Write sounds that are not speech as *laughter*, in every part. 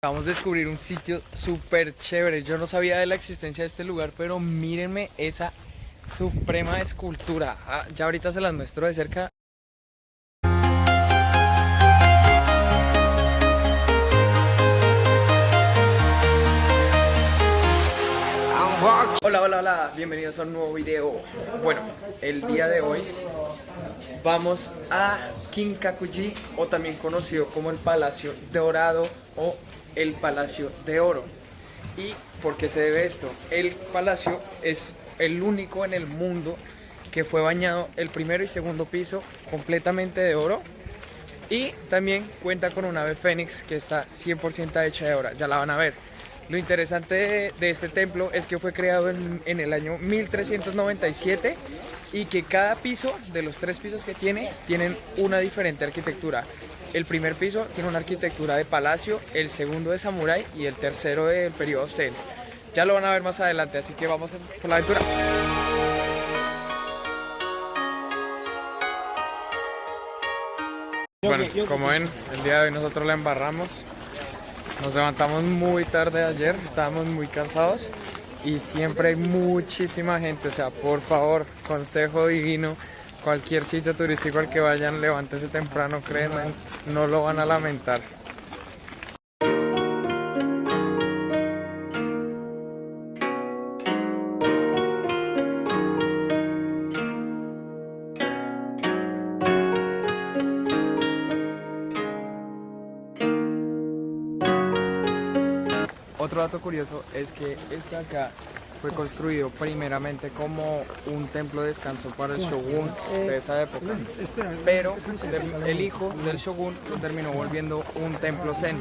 Vamos a descubrir un sitio súper chévere. Yo no sabía de la existencia de este lugar, pero mírenme esa suprema escultura. Ah, ya ahorita se las muestro de cerca. Hola, hola, hola, bienvenidos a un nuevo video. Bueno, el día de hoy vamos a Kinkakuji, o también conocido como el Palacio Dorado o el Palacio de Oro. ¿Y por qué se debe esto? El palacio es el único en el mundo que fue bañado el primero y segundo piso completamente de oro y también cuenta con un ave fénix que está 100% hecha de oro, ya la van a ver. Lo interesante de, este templo es que fue creado en, en, el año 1397 y que cada piso de los tres pisos que tiene tienen una diferente arquitectura. El primer piso tiene una arquitectura de palacio, el segundo de samurái y el tercero del periodo Zen. Ya lo van a ver más adelante, así que vamos por la aventura. Bueno, como ven, el día de hoy nosotros la embarramos. Nos levantamos muy tarde ayer, estábamos muy cansados y siempre hay muchísima gente. O sea, por favor, consejo divino, cualquier sitio turístico al que vayan, levántese temprano, créanme, no lo van a lamentar. Otro dato curioso es que este acá fue construido primeramente como un templo de descanso para el shogun de esa época, pero el hijo del shogun lo terminó volviendo un templo zen.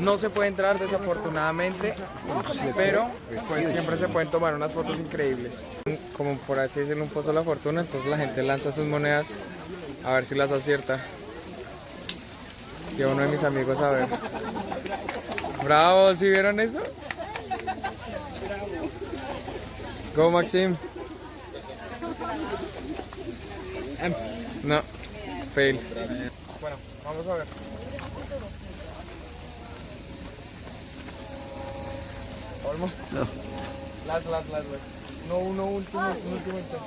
No se puede entrar desafortunadamente, pero pues siempre se pueden tomar unas fotos increíbles. Como por así decirlo un pozo de la fortuna, entonces la gente lanza sus monedas a ver si las acierta. Y uno de mis amigos a ver. Bravo, ¿sí vieron eso? Go Maxim. No, fail. Bueno, vamos a ver. Almost. No. Last, last, last, last. No, uno último, un último intento.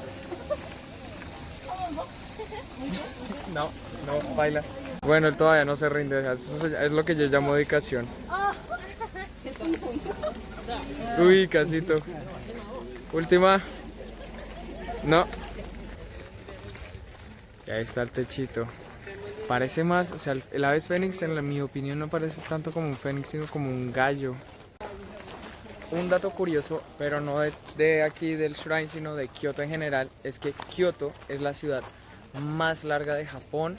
No, no, baila. Bueno, él todavía no se rinde, eso es lo que yo llamo dedicación. *laughs* Uy, casito. Última. No. Y ahí está el techito. Parece más, o sea, el ave fénix en mi opinión no parece tanto como un fénix, sino como un gallo. Un dato curioso, pero no de, de aquí del shrine, sino de Kioto en general, es que Kioto es la ciudad más larga de Japón.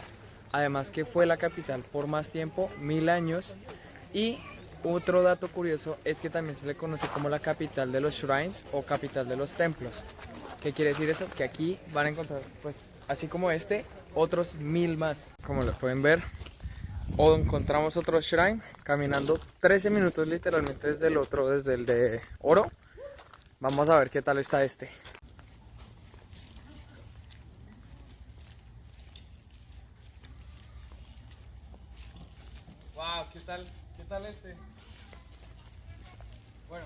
Además que fue la capital por más tiempo, mil años. Y otro dato curioso es que también se le conoce como la capital de los shrines o capital de los templos. ¿Qué quiere decir eso? Que aquí van a encontrar, pues, así como este, otros mil más. Como lo pueden ver, o encontramos otro shrine caminando 13 minutos literalmente desde el otro, desde el de oro. Vamos a ver qué tal está este. Wow, ¿qué tal? ¿Qué tal este? Bueno,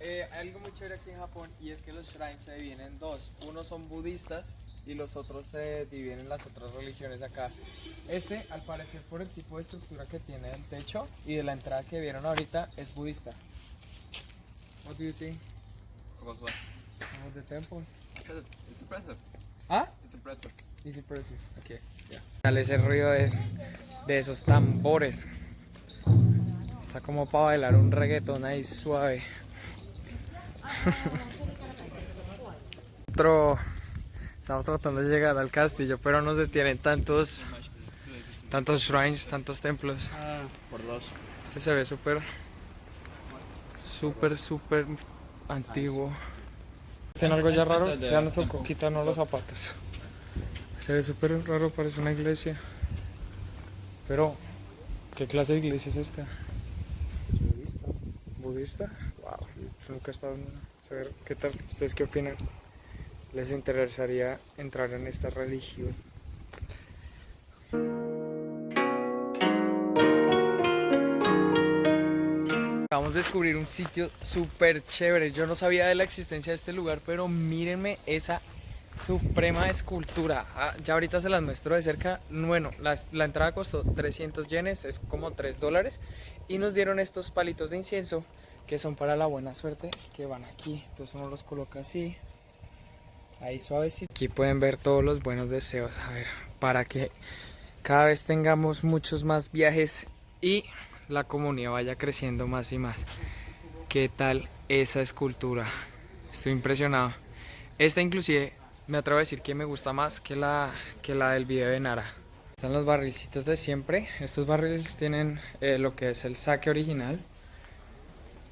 eh, hay algo muy chévere aquí en Japón y es que los shrines se dividen en dos. Unos son budistas y los otros se dividen en las otras religiones acá. Este, al parecer por el tipo de estructura que tiene del techo y de la entrada que vieron ahorita, es budista. What do you think? About what? About the temple? It's impressive. ¿Ah? It's impressive. It's impressive. Okay. Yeah. Dale ese ruido de, de esos tambores. Está como para bailar un reggaetón ahí suave. *laughs* Otro, estamos tratando de llegar al castillo, pero no se tienen tantos, tantos shrines, tantos templos. Ah, por dos. Este se ve súper, súper, súper antiguo. ¿Tiene algo ya raro? Vean su coquita, no los zapatos. Se ve súper raro, parece una iglesia. Pero, ¿qué clase de iglesia es esta? Budista. Wow, nunca he estado en. A ver, ¿qué tal? ¿Ustedes qué opinan? ¿Les interesaría entrar en esta religión? Acabamos de descubrir un sitio súper chévere. Yo no sabía de la existencia de este lugar, pero mírenme esa suprema escultura. Ah, ya ahorita se las muestro de cerca. Bueno, la, la entrada costó 300 yenes, es como 3 dólares. Y nos dieron estos palitos de incienso que son para la buena suerte, que van aquí. Entonces uno los coloca así, ahí suavecito. Aquí pueden ver todos los buenos deseos. A ver, para que cada vez tengamos muchos más viajes y la comunidad vaya creciendo más y más. ¿Qué tal esa escultura? Estoy impresionado. Esta inclusive me atrevo a decir que me gusta más que la, que la del video de Nara. Están los barrilcitos de siempre. Estos barriles tienen eh, lo que es el saque original.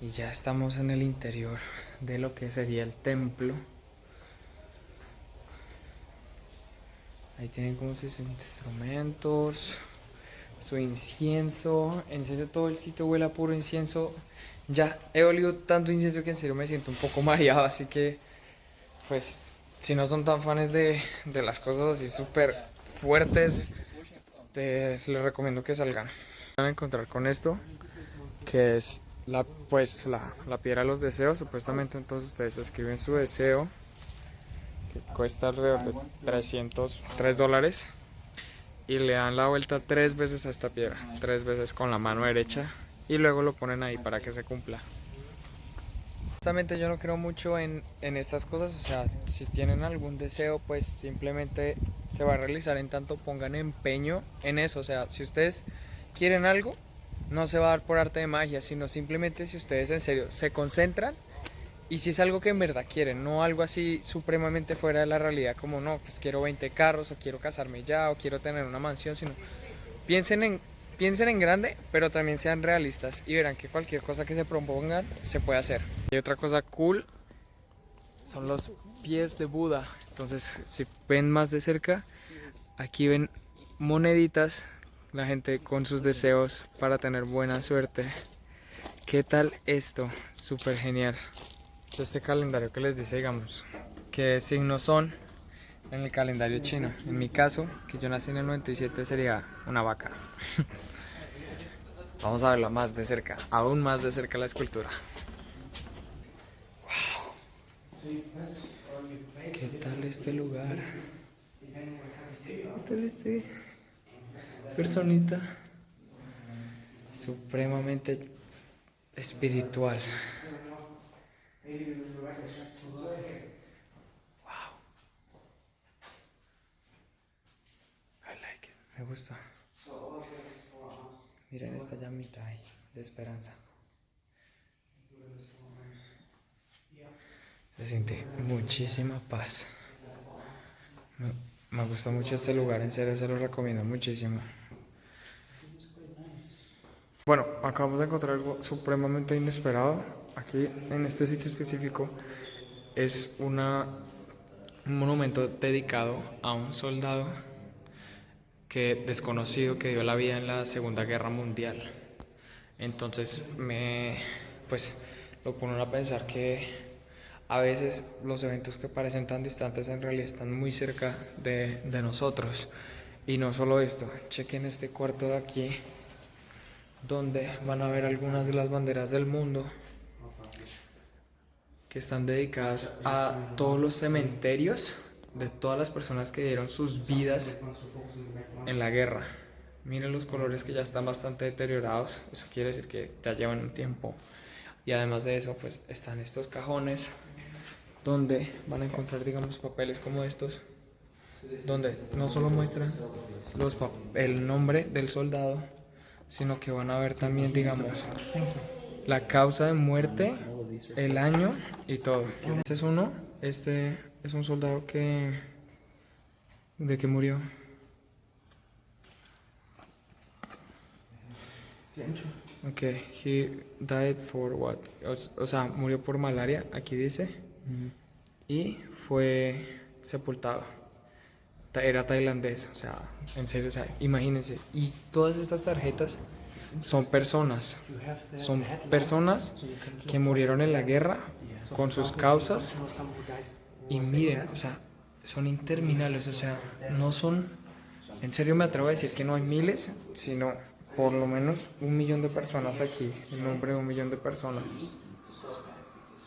Y ya estamos en el interior de lo que sería el templo. Ahí tienen como sus instrumentos, su incienso. En serio, todo el sitio huele a puro incienso. Ya he olido tanto incienso que en serio me siento un poco *laughs* mareado. Así que, pues, si no son tan fans de, de las cosas así súper fuertes, te, les recomiendo que salgan. Van a encontrar con esto, que es la, pues, la, la piedra de los deseos. Supuestamente entonces ustedes escriben su deseo que cuesta alrededor de 300, 3 dólares y le dan la vuelta tres veces a esta piedra, tres veces con la mano derecha y luego lo ponen ahí para que se cumpla. Honestamente yo no creo mucho en, en estas cosas, o sea, si tienen algún deseo pues simplemente se va a realizar en tanto pongan empeño en eso, o sea, si ustedes quieren algo, no se va a dar por arte de magia, sino simplemente si ustedes en serio se concentran y si es algo que en verdad quieren, no algo así supremamente fuera de la realidad como no, pues quiero 20 carros o quiero casarme ya o quiero tener una mansión, sino piensen en, piensen en grande, pero también sean realistas y verán que cualquier cosa que se propongan se puede hacer. Y otra cosa cool son los pies de Buda. Entonces, si ven más de cerca, aquí ven moneditas, la gente con sus deseos para tener buena suerte. ¿Qué tal esto? Súper genial este calendario que les dice, digamos, qué signos son en el calendario chino. En mi caso, que yo nací en el 97, sería una vaca. *laughs* Vamos a verlo más de cerca, aún más de cerca la escultura. ¿Qué tal este lugar? ¿Qué tal este personita? Supremamente espiritual. Wow. Me gusta. Miren esta llamita ahí de esperanza. Se siente muchísima paz. Me, me gusta mucho este lugar, en serio se lo recomiendo muchísimo. Bueno, acabamos de encontrar algo supremamente inesperado. Aquí, en este sitio específico, es un monumento dedicado a un soldado que desconocido que dio la vida en la Segunda Guerra Mundial. Entonces, me, pues, lo pone a pensar que a veces los eventos que parecen tan distantes en realidad están muy cerca de, de nosotros. Y no solo esto, chequen este cuarto de aquí donde van a ver algunas de las banderas del mundo que están dedicadas a todos los cementerios de todas las personas que dieron sus vidas en la guerra. Miren los colores que ya están bastante deteriorados, eso quiere decir que ya llevan un tiempo. Y además de eso, pues están estos cajones donde van a encontrar, digamos, papeles como estos, donde no solo muestran los el nombre del soldado, sino que van a ver también, digamos, la causa de muerte, el año y todo. Este es uno, este es un soldado que... ¿De que murió? Ok, he died for what? O, sea, murió por malaria, aquí dice. Y fue sepultado. Era tailandés, o sea, en serio, o sea, imagínense. Y todas estas tarjetas son personas. Son personas que murieron en la guerra con sus causas. Y miren, o sea, son interminables, o sea, no son... En serio me atrevo a decir que no hay miles, sino por lo menos un millón de personas aquí, el nombre de un millón de personas.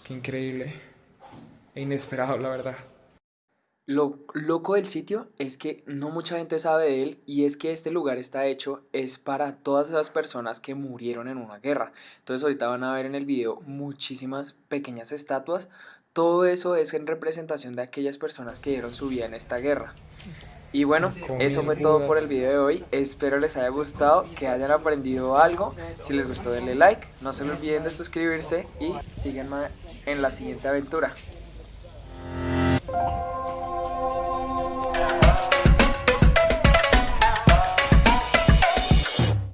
Qué increíble e inesperado, la verdad. Lo loco del sitio es que no mucha gente sabe de él y es que este lugar está hecho es para todas esas personas que murieron en una guerra. Entonces ahorita van a ver en el video muchísimas pequeñas estatuas. Todo eso es en representación de aquellas personas que dieron su vida en esta guerra. Y bueno, eso fue todo por el video de hoy. Espero les haya gustado, que hayan aprendido algo. Si les gustó denle like, no se olviden de suscribirse y síganme en la siguiente aventura.